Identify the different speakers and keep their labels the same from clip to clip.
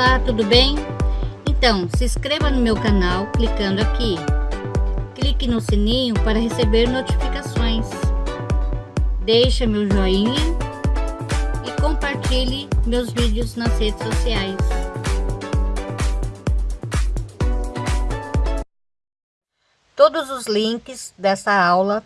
Speaker 1: Olá, tudo bem? Então, se inscreva no meu canal clicando aqui. Clique no sininho para receber notificações. Deixe meu joinha e compartilhe meus vídeos nas redes sociais. Todos os links dessa aula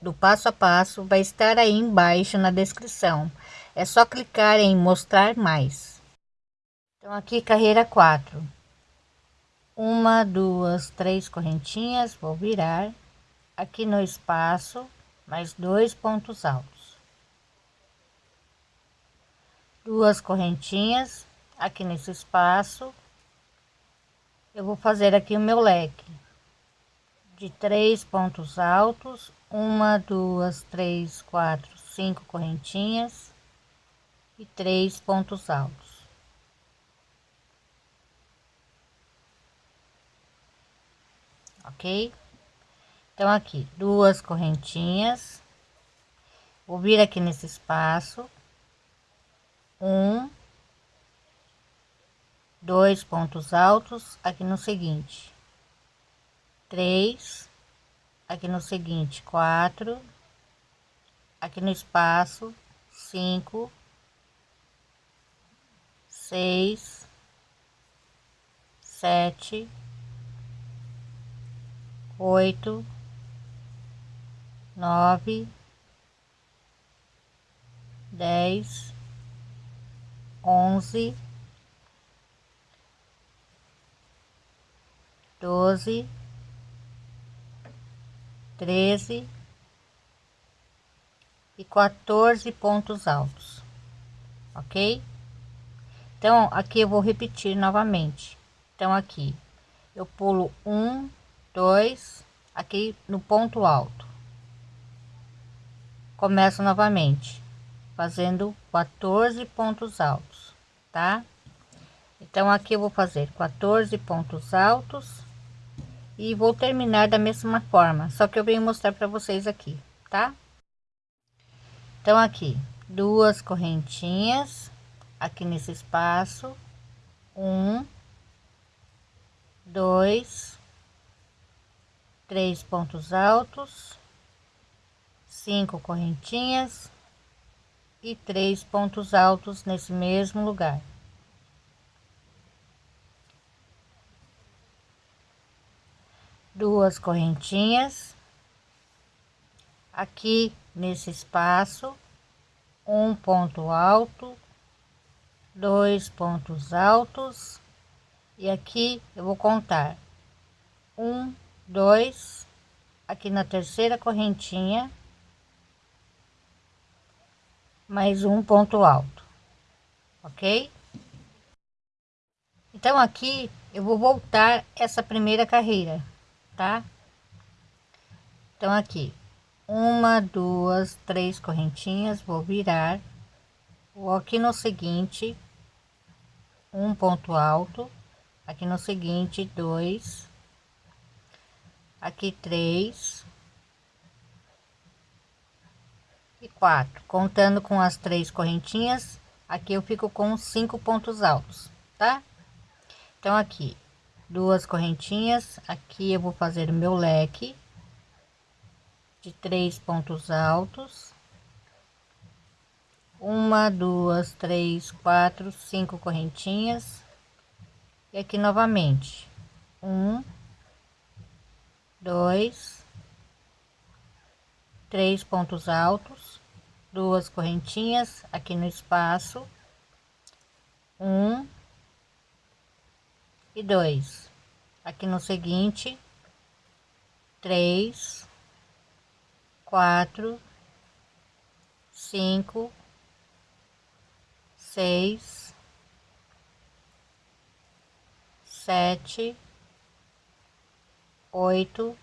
Speaker 1: do passo a passo vai estar aí embaixo na descrição. É só clicar em mostrar mais. Então aqui carreira 4. Uma, duas, três correntinhas, vou virar aqui no espaço, mais dois pontos altos. Duas correntinhas aqui nesse espaço. Eu vou fazer aqui o meu leque de três pontos altos, uma, duas, três, quatro, cinco correntinhas e três pontos altos. Ok? Então, aqui, duas correntinhas, vou vir aqui nesse espaço, um, dois pontos altos aqui no seguinte, três, aqui no seguinte, quatro, aqui no espaço, cinco, seis, sete, oito, nove, dez, onze, doze, treze e 14 pontos altos, ok? Então, aqui eu vou repetir novamente. Então, aqui eu pulo um, dois aqui no ponto alto. Começo novamente fazendo 14 pontos altos tá? Então aqui eu vou fazer 14 pontos altos e vou terminar da mesma forma só que eu venho mostrar para vocês aqui tá? Então aqui duas correntinhas aqui nesse espaço um dois três pontos altos, cinco correntinhas e três pontos altos nesse mesmo lugar. Duas correntinhas aqui nesse espaço, um ponto alto, dois pontos altos e aqui eu vou contar um dois aqui na terceira correntinha mais um ponto alto ok? Então aqui eu vou voltar essa primeira carreira tá? Então aqui uma duas três correntinhas vou virar vou aqui no seguinte um ponto alto aqui no seguinte dois aqui três. E quatro. Contando com as três correntinhas aqui eu fico com cinco pontos altos tá? Então aqui duas correntinhas. Aqui eu vou fazer o meu leque de três pontos altos. Uma duas três quatro cinco correntinhas. E aqui novamente um dois, três pontos altos, duas correntinhas aqui no espaço, um e dois. Aqui no seguinte, três, quatro, cinco, seis, sete oito,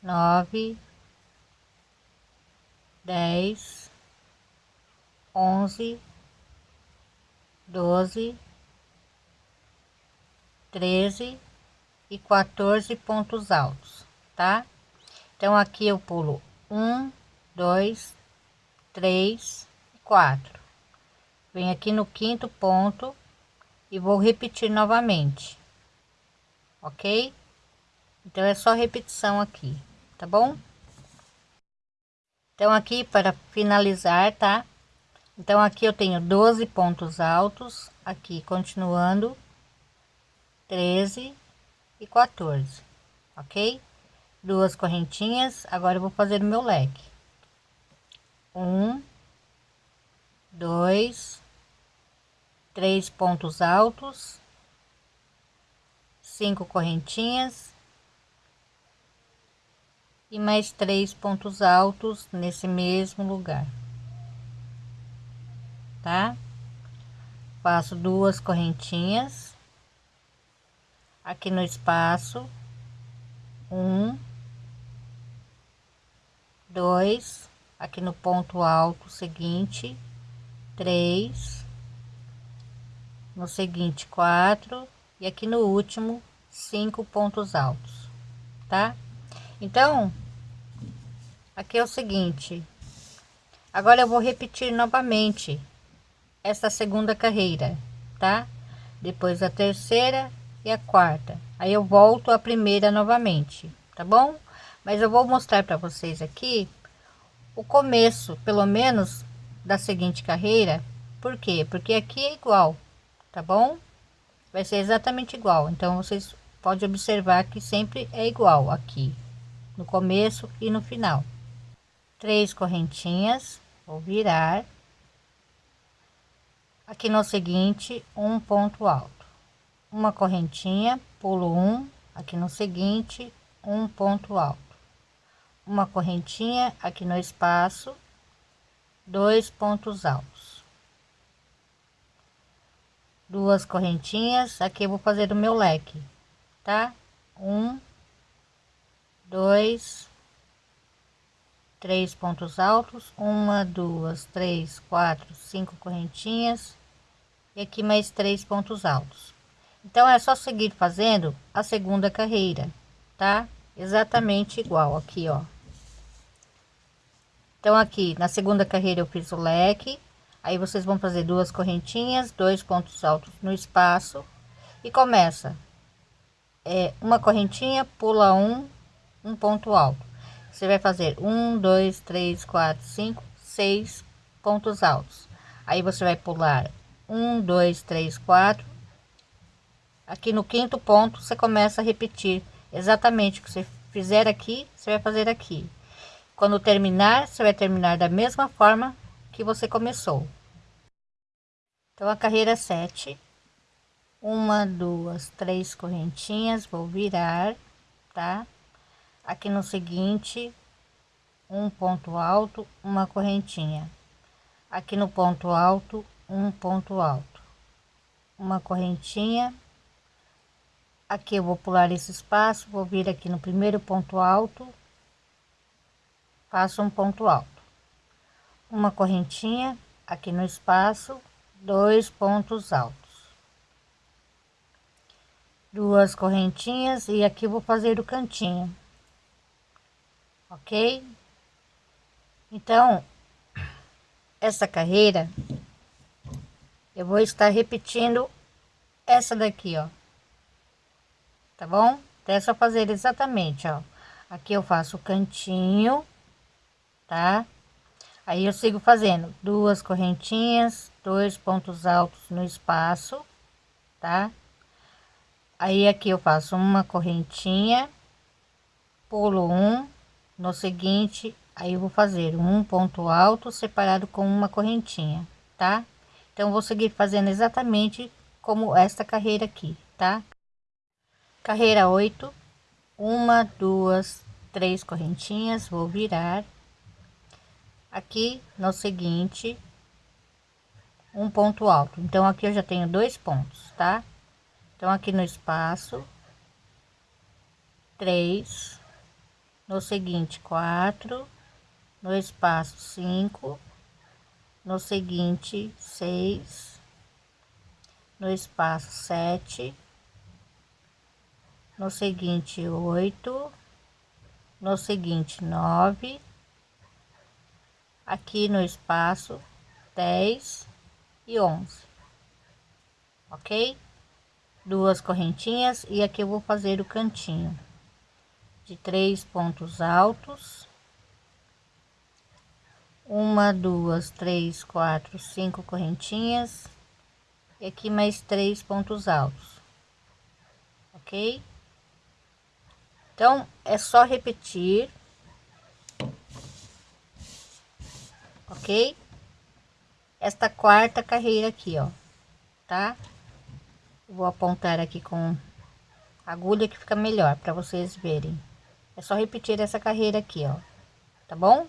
Speaker 1: nove, dez, onze, doze, treze e 14 pontos altos, tá? Então, aqui eu pulo um, dois, três, quatro. Vem aqui no quinto ponto e vou repetir novamente, ok? Então é só repetição aqui, tá bom? Então aqui para finalizar, tá? Então aqui eu tenho 12 pontos altos, aqui continuando 13 e 14, ok? Duas correntinhas, agora eu vou fazer o meu leque. Um, dois, três pontos altos, cinco correntinhas. E mais três pontos altos nesse mesmo lugar, tá? Faço duas correntinhas. Aqui no espaço, um, dois, aqui no ponto alto seguinte, três, no seguinte quatro e aqui no último cinco pontos altos, tá? Então, aqui é o seguinte, agora eu vou repetir novamente essa segunda carreira, tá? Depois a terceira e a quarta. Aí eu volto a primeira novamente, tá bom? Mas eu vou mostrar para vocês aqui o começo, pelo menos, da seguinte carreira. Por quê? Porque aqui é igual, tá bom? Vai ser exatamente igual. Então, vocês podem observar que sempre é igual aqui, no começo e no final. Três correntinhas, vou virar. Aqui no seguinte, um ponto alto uma correntinha, pulo um, aqui no seguinte, um ponto alto, uma correntinha aqui no espaço, dois pontos altos, duas correntinhas, aqui eu vou fazer o meu leque, tá? Um, dois, três pontos altos, uma, duas, três, quatro, cinco correntinhas e aqui mais três pontos altos. Então é só seguir fazendo a segunda carreira, tá? Exatamente igual aqui, ó. Então aqui na segunda carreira eu fiz o leque, aí vocês vão fazer duas correntinhas, dois pontos altos no espaço e começa é uma correntinha, pula um, um ponto alto. Você vai fazer um, dois, três, quatro, cinco, seis pontos altos. Aí você vai pular um, dois, três, quatro aqui no quinto ponto você começa a repetir exatamente o que você fizer aqui você vai fazer aqui quando terminar você vai terminar da mesma forma que você começou. Então a carreira 7 uma duas três correntinhas vou virar tá? Aqui no seguinte um ponto alto uma correntinha. Aqui no ponto alto um ponto alto. Uma correntinha. Aqui eu vou pular esse espaço vou vir aqui no primeiro ponto alto. Faço um ponto alto uma correntinha aqui no espaço dois pontos altos duas correntinhas e aqui vou fazer o cantinho ok então essa carreira eu vou estar repetindo essa daqui ó tá bom? Então é só fazer exatamente, ó. Aqui eu faço o cantinho, tá? Aí eu sigo fazendo duas correntinhas, dois pontos altos no espaço, tá? Aí aqui eu faço uma correntinha, pulo um, no seguinte, aí eu vou fazer um ponto alto separado com uma correntinha, tá? Então vou seguir fazendo exatamente como esta carreira aqui, tá? carreira 8 uma duas três correntinhas vou virar aqui no seguinte um ponto alto. Então aqui eu já tenho dois pontos tá? Então aqui no espaço três no seguinte quatro no espaço cinco no seguinte seis no espaço sete no seguinte oito, no seguinte nove, aqui no espaço dez e onze. ok? Duas correntinhas e aqui eu vou fazer o cantinho. De três pontos altos. Uma duas três quatro cinco correntinhas. E aqui mais três pontos altos ok? Então é só repetir ok? Esta quarta carreira aqui ó. Tá? Vou apontar aqui com agulha que fica melhor para vocês verem. É só repetir essa carreira aqui ó. Tá bom